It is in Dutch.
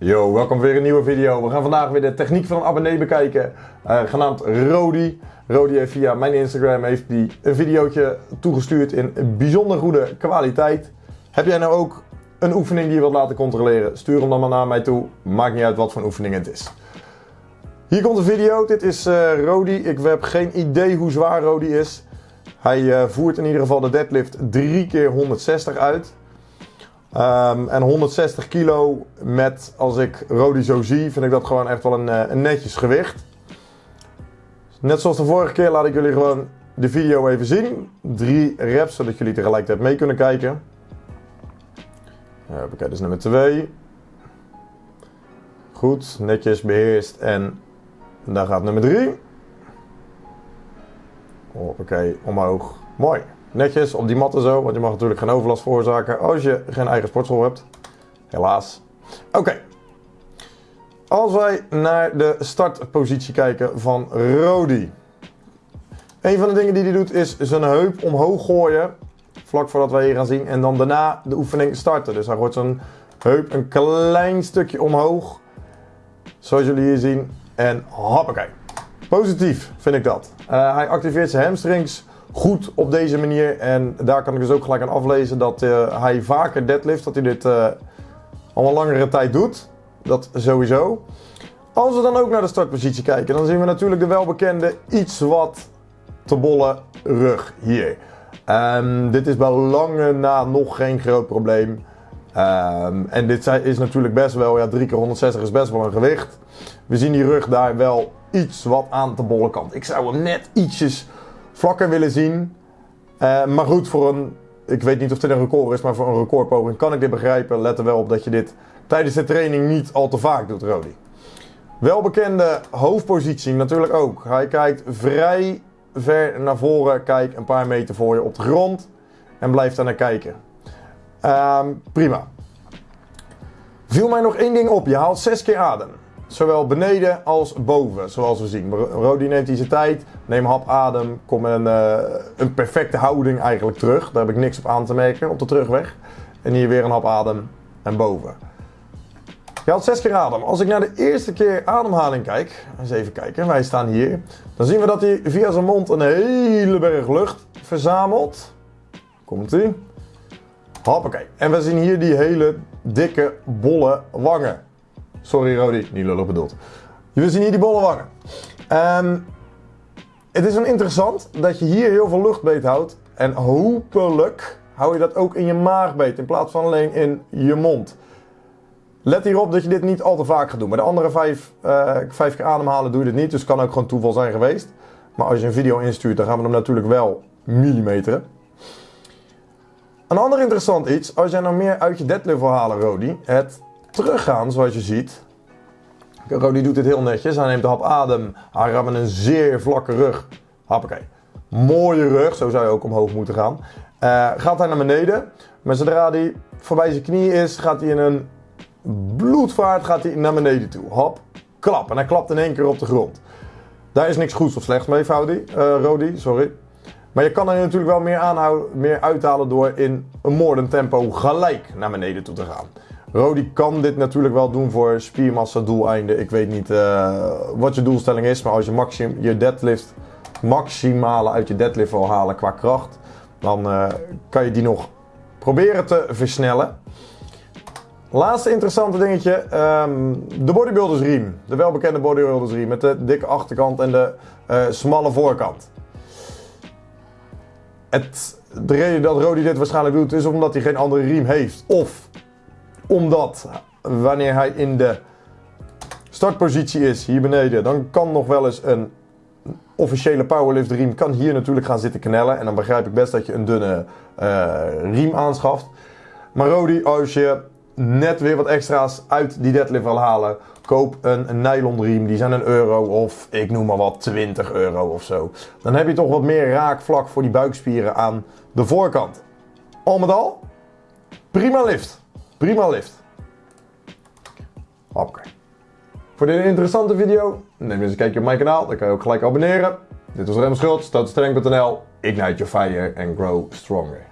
Yo, welkom weer een nieuwe video. We gaan vandaag weer de techniek van een abonnee bekijken, uh, genaamd Rodi. Rodi heeft via mijn Instagram heeft die een videootje toegestuurd in bijzonder goede kwaliteit. Heb jij nou ook een oefening die je wilt laten controleren? Stuur hem dan maar naar mij toe. Maakt niet uit wat voor oefening het is. Hier komt de video. Dit is uh, Rodi. Ik heb geen idee hoe zwaar Rodi is. Hij uh, voert in ieder geval de deadlift 3 keer 160 uit. Um, en 160 kilo met, als ik Rodi zo zie, vind ik dat gewoon echt wel een, uh, een netjes gewicht. Net zoals de vorige keer laat ik jullie gewoon de video even zien. Drie reps, zodat jullie tegelijkertijd mee kunnen kijken. Oké, dat is nummer 2. Goed, netjes beheerst en daar gaat nummer 3. Oké, omhoog. Mooi. Netjes op die matten zo, want je mag natuurlijk geen overlast veroorzaken als je geen eigen sportschool hebt. Helaas. Oké. Als wij naar de startpositie kijken van Rodi. Een van de dingen die hij doet is zijn heup omhoog gooien. Vlak voordat wij hier gaan zien. En dan daarna de oefening starten. Dus hij gooit zijn heup een klein stukje omhoog. Zoals jullie hier zien. En hoppakee. Positief vind ik dat. Uh, hij activeert zijn hamstrings goed op deze manier. En daar kan ik dus ook gelijk aan aflezen dat uh, hij vaker deadlift, dat hij dit uh, al een langere tijd doet. Dat sowieso. Als we dan ook naar de startpositie kijken, dan zien we natuurlijk de welbekende iets wat te bolle rug hier. Um, dit is bij lange na nog geen groot probleem. Um, en dit is natuurlijk best wel, ja 3 keer 160 is best wel een gewicht. We zien die rug daar wel iets wat aan de bolle kant. Ik zou hem net ietsjes vlakker willen zien. Uh, maar goed, voor een, ik weet niet of dit een record is, maar voor een recordpoging kan ik dit begrijpen. Let er wel op dat je dit tijdens de training niet al te vaak doet, Rodi. Welbekende hoofdpositie natuurlijk ook. Hij kijkt vrij ver naar voren, kijkt een paar meter voor je op de grond en blijft daar naar kijken. Um, prima. Viel mij nog één ding op. Je haalt zes keer adem. Zowel beneden als boven, zoals we zien. Rodi neemt hij zijn tijd, neem hap adem, kom een, uh, een perfecte houding eigenlijk terug. Daar heb ik niks op aan te merken op de terugweg. En hier weer een hap adem en boven. Je had zes keer adem. Als ik naar de eerste keer ademhaling kijk, eens even kijken, wij staan hier. Dan zien we dat hij via zijn mond een hele berg lucht verzamelt. Komt ie. Hoppakee. En we zien hier die hele dikke, bolle wangen. Sorry Rodi, niet lullig bedoeld. We zien hier die bolle wangen. Um, het is een interessant dat je hier heel veel luchtbeet houdt. En hopelijk hou je dat ook in je maagbeet in plaats van alleen in je mond. Let hierop dat je dit niet al te vaak gaat doen. Bij de andere vijf, uh, vijf keer ademhalen doe je dit niet. Dus het kan ook gewoon toeval zijn geweest. Maar als je een video instuurt, dan gaan we hem natuurlijk wel millimeteren. Een ander interessant iets, als jij nou meer uit je deadlift wil halen, Rodi. Het teruggaan, zoals je ziet. Rodi doet dit heel netjes. Hij neemt de hap adem. Hij gaat met een zeer vlakke rug. Hoppakee. Mooie rug, zo zou je ook omhoog moeten gaan. Uh, gaat hij naar beneden. Maar zodra hij voorbij zijn knie is, gaat hij in een bloedvaart gaat hij naar beneden toe. Hop, klap. En hij klapt in één keer op de grond. Daar is niks goeds of slechts mee, uh, Rodi, sorry. Maar je kan er natuurlijk wel meer, aanhouden, meer uithalen door in een moordend tempo gelijk naar beneden toe te gaan. Rodi kan dit natuurlijk wel doen voor spiermassa doeleinden. Ik weet niet uh, wat je doelstelling is, maar als je maxim, je deadlift maximale uit je deadlift wil halen qua kracht, dan uh, kan je die nog proberen te versnellen. Laatste interessante dingetje, um, de bodybuilders riem. De welbekende bodybuilders riem met de dikke achterkant en de uh, smalle voorkant. Het, de reden dat Rodi dit waarschijnlijk doet is omdat hij geen andere riem heeft. Of omdat wanneer hij in de startpositie is, hier beneden, dan kan nog wel eens een officiële powerlift riem kan hier natuurlijk gaan zitten knellen. En dan begrijp ik best dat je een dunne uh, riem aanschaft. Maar Rodi, als je net weer wat extra's uit die deadlift wil halen, koop een, een nylon riem. Die zijn een euro of ik noem maar wat 20 euro of zo. Dan heb je toch wat meer raakvlak voor die buikspieren aan de voorkant. Al met al, prima lift. Prima lift. Oké. Voor dit interessante video, neem eens een kijkje op mijn kanaal. Dan kan je ook gelijk abonneren. Dit was Rem Schultz, stootstreng.nl. Ignite your fire and grow stronger.